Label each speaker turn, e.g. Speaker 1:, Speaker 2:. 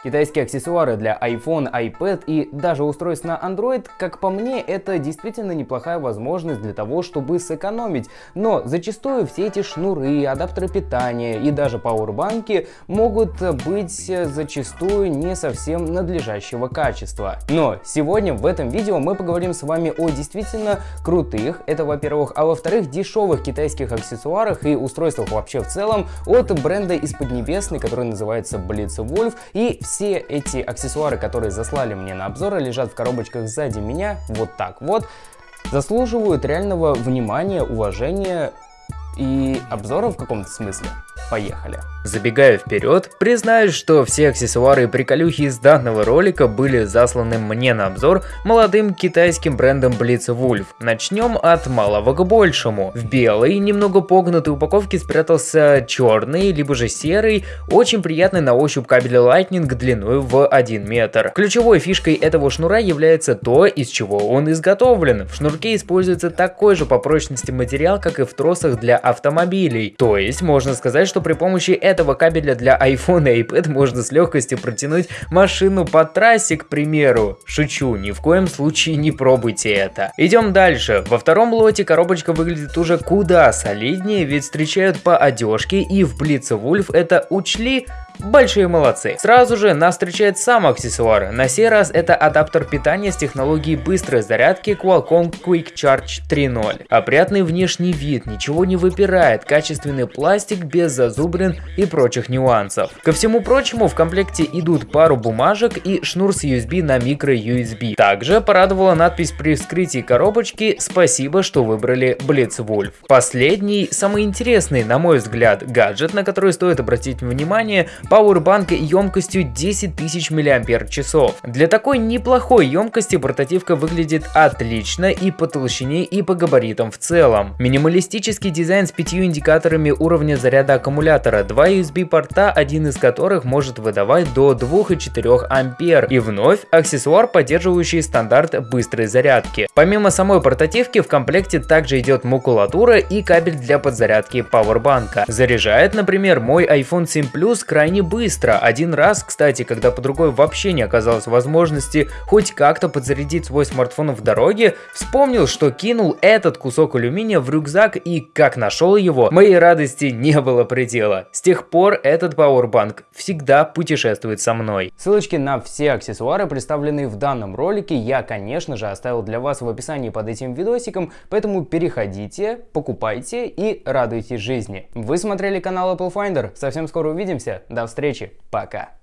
Speaker 1: Китайские аксессуары для iPhone, iPad и даже устройств на Android, как по мне, это действительно неплохая возможность для того, чтобы сэкономить. Но зачастую все эти шнуры, адаптеры питания и даже пауэрбанки могут быть зачастую не совсем надлежащего качества. Но сегодня в этом видео мы поговорим с вами о действительно крутых, это во-первых, а во-вторых, дешевых китайских аксессуарах и устройствах вообще в целом от бренда из Поднебесной, который называется Blitzwolf и все эти аксессуары, которые заслали мне на обзоры, лежат в коробочках сзади меня, вот так вот, заслуживают реального внимания, уважения и обзора в каком-то смысле. Поехали!
Speaker 2: Забегая вперед, признаюсь, что все аксессуары и приколюхи из данного ролика были засланы мне на обзор молодым китайским брендом Blitzwolf. Начнем от малого к большему. В белой, немного погнутой упаковке спрятался черный, либо же серый, очень приятный на ощупь кабель Lightning длиной в 1 метр. Ключевой фишкой этого шнура является то, из чего он изготовлен. В шнурке используется такой же по прочности материал, как и в тросах для автомобилей. То есть, можно сказать, что при помощи этого кабеля для iPhone и iPad можно с легкостью протянуть машину по трассе, к примеру. Шучу, ни в коем случае не пробуйте это. Идем дальше. Во втором лоте коробочка выглядит уже куда солиднее, ведь встречают по одежке и в Blitz Wolf это учли, Большие молодцы. Сразу же нас встречает сам аксессуар. На сей раз это адаптер питания с технологией быстрой зарядки Qualcomm Quick Charge 3.0. Опрятный внешний вид, ничего не выпирает, качественный пластик без зазубрин и прочих нюансов. Ко всему прочему в комплекте идут пару бумажек и шнур с USB на микро USB. Также порадовала надпись при вскрытии коробочки «Спасибо, что выбрали Blitzwolf». Последний, самый интересный, на мой взгляд, гаджет, на который стоит обратить внимание, Powerbank емкостью 10 тысяч мАч. Для такой неплохой емкости портативка выглядит отлично и по толщине, и по габаритам в целом. Минималистический дизайн с пятью индикаторами уровня заряда аккумулятора, два USB порта, один из которых может выдавать до 2,4 ампер. И вновь аксессуар, поддерживающий стандарт быстрой зарядки. Помимо самой портативки в комплекте также идет макулатура и кабель для подзарядки пауэрбанка. Заряжает, например, мой iPhone 7 Plus крайне не быстро. Один раз, кстати, когда по другой вообще не оказалось возможности хоть как-то подзарядить свой смартфон в дороге, вспомнил, что кинул этот кусок алюминия в рюкзак и как нашел его, моей радости не было предела. С тех пор этот пауэрбанк всегда путешествует со мной.
Speaker 1: Ссылочки на все аксессуары, представленные в данном ролике, я, конечно же, оставил для вас в описании под этим видосиком, поэтому переходите, покупайте и радуйтесь жизни. Вы смотрели канал Apple Finder, совсем скоро увидимся, до встречи, пока!